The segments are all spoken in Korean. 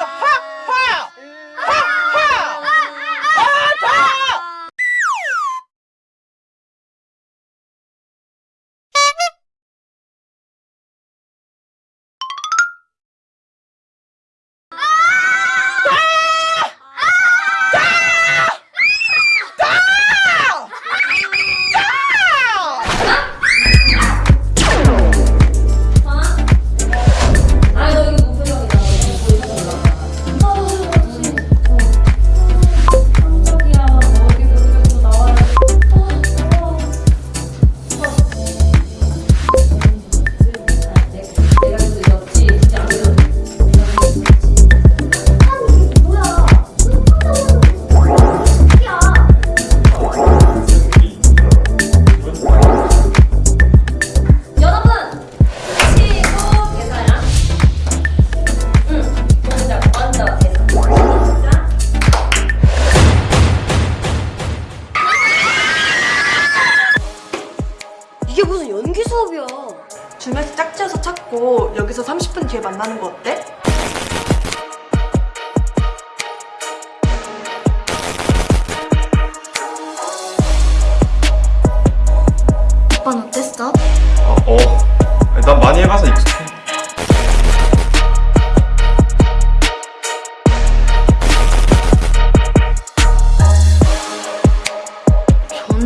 위에 수업이야. 중에서 짝지어서 찾고 여기서 30분 뒤에 만나는 거 어때? 오빠는 어땠어? 아, 어, 난 많이 해봐서 익숙해.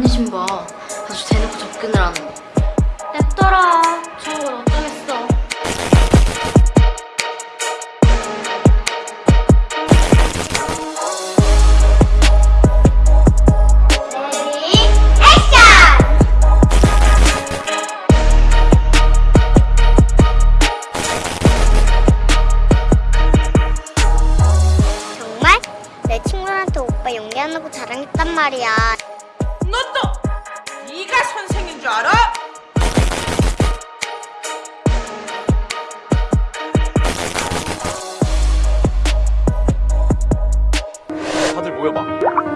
좀 봐. 아주 대놓고 접근을 하는 거. 오빠 연기하는 거 자랑했단 말이야. 너 또 네가 선생인 줄 알아? 다들 모여봐.